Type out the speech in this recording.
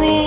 me.